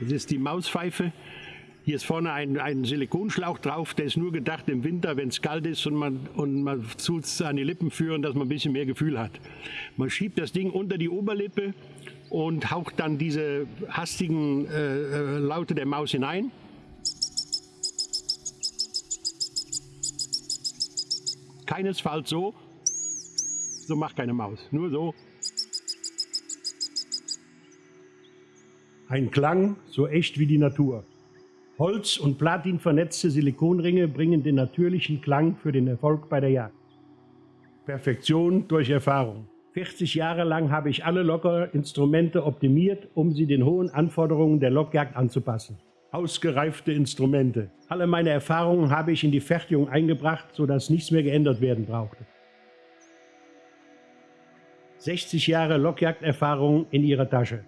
Das ist die Mauspfeife. Hier ist vorne ein, ein Silikonschlauch drauf, der ist nur gedacht im Winter, wenn es kalt ist und man, und man tut es an die Lippen führen, dass man ein bisschen mehr Gefühl hat. Man schiebt das Ding unter die Oberlippe und haucht dann diese hastigen äh, äh Laute der Maus hinein. Keinesfalls so. So macht keine Maus. Nur so. Ein Klang so echt wie die Natur. Holz- und Platin vernetzte Silikonringe bringen den natürlichen Klang für den Erfolg bei der Jagd. Perfektion durch Erfahrung. 40 Jahre lang habe ich alle Lockerinstrumente optimiert, um sie den hohen Anforderungen der Lockjagd anzupassen. Ausgereifte Instrumente. Alle meine Erfahrungen habe ich in die Fertigung eingebracht, sodass nichts mehr geändert werden brauchte. 60 Jahre Lockjagderfahrung in ihrer Tasche.